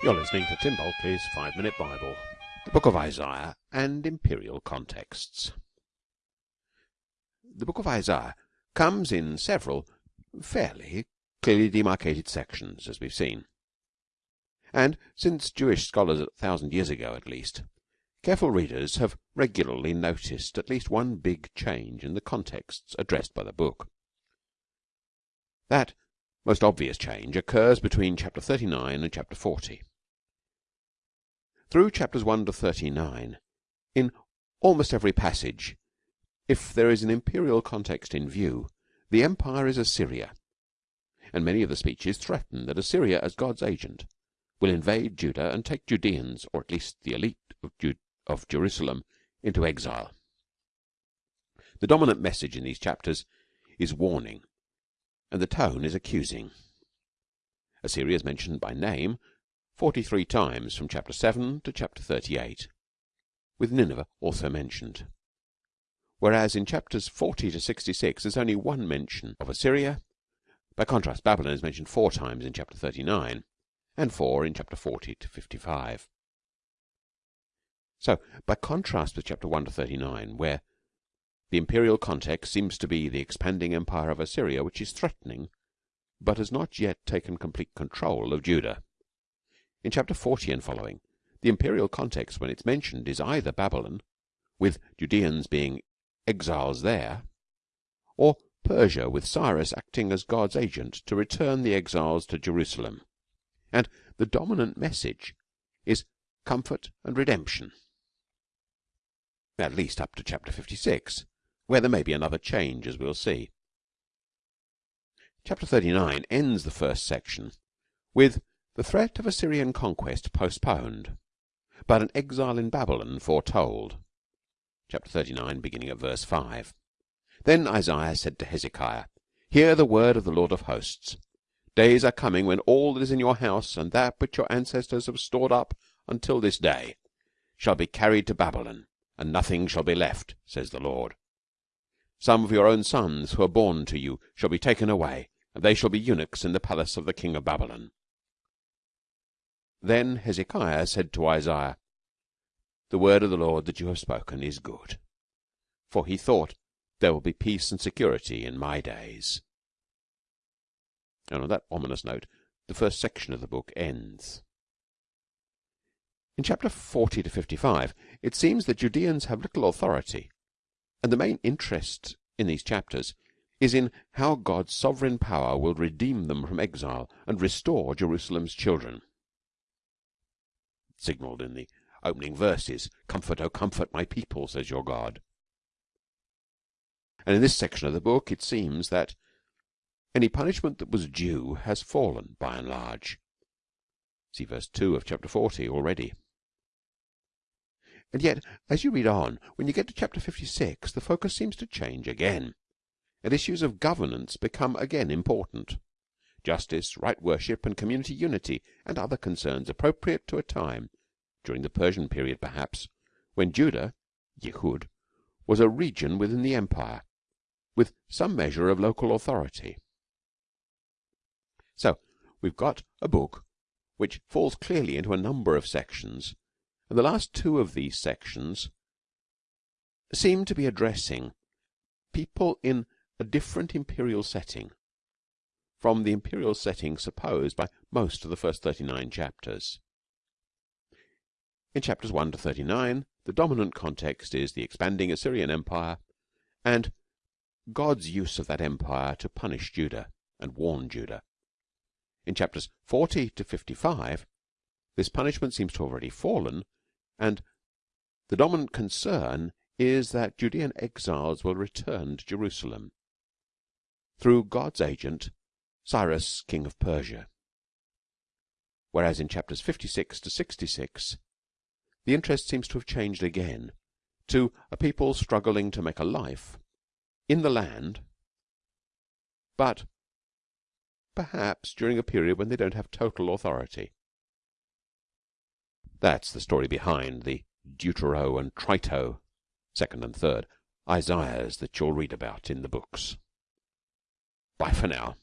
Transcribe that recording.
You're listening to Tim Bulkeley's Five Minute Bible, the Book of Isaiah, and Imperial Contexts. The Book of Isaiah comes in several fairly clearly demarcated sections, as we've seen. And since Jewish scholars a thousand years ago at least, careful readers have regularly noticed at least one big change in the contexts addressed by the book. That most obvious change occurs between chapter 39 and chapter 40. Through chapters 1 to 39, in almost every passage, if there is an imperial context in view, the empire is Assyria, and many of the speeches threaten that Assyria, as God's agent, will invade Judah and take Judeans, or at least the elite of, Ju- of Jerusalem, into exile. The dominant message in these chapters is warning, and the tone is accusing. Assyria is mentioned by name 43 times from chapter 7 to chapter 38, with Nineveh also mentioned. Whereas in chapters 40 to 66 there's only one mention of Assyria. By contrast, Babylon is mentioned four times in chapter 39 and four in chapter 40 to 55. So, by contrast with chapter 1 to 39, where the imperial context seems to be the expanding empire of Assyria, which is threatening, but has not yet taken complete control of Judah. In chapter 40 and following, the imperial context when it's mentioned is either Babylon, with Judeans being exiles there, or Persia, with Cyrus acting as God's agent to return the exiles to Jerusalem. And the dominant message is comfort and redemption. At least up to chapter 56, where there may be another change, as we'll see. Chapter 39 ends the first section with the threat of Assyrian conquest postponed, but an exile in Babylon foretold. Chapter 39, beginning at verse 5. Then Isaiah said to Hezekiah, Hear the word of the Lord of hosts. Days are coming when all that is in your house and that which your ancestors have stored up until this day shall be carried to Babylon, and nothing shall be left, says the Lord. Some of your own sons who are born to you shall be taken away, and they shall be eunuchs in the palace of the king of Babylon. Then Hezekiah said to Isaiah, The word of the Lord that you have spoken is good. For he thought, There will be peace and security in my days. And on that ominous note, the first section of the book ends. In chapter 40 to 55, it seems that Judeans have little authority, and the main interest in these chapters is in how God's sovereign power will redeem them from exile and restore Jerusalem's children signalled in the opening verses. Comfort, O comfort my people, says your God. And in this section of the book, it seems that any punishment that was due has fallen by and large. See verse 2 of chapter 40 already. And yet, as you read on, when you get to chapter 56, the focus seems to change again, and issues of governance become again important justice, right worship, and community unity, and other concerns appropriate to a time, during the Persian period perhaps, when Judah, Yehud, was a region within the empire, with some measure of local authority. So we've got a book which falls clearly into a number of sections, and the last two of these sections seem to be addressing people in a different imperial setting from the imperial setting supposed by most of the first 39 chapters. In chapters 1 to 39, the dominant context is the expanding Assyrian Empire and God's use of that empire to punish Judah and warn Judah. In chapters 40 to 55, this punishment seems to have already fallen, and the dominant concern is that Judean exiles will return to Jerusalem through God's agent Cyrus, king of Persia. Whereas in chapters 56 to 66, the interest seems to have changed again to a people struggling to make a life in the land, but perhaps during a period when they don't have total authority. That's the story behind the Deutero and Trito, second and third, Isaiahs that you'll read about in the books. Bye for now.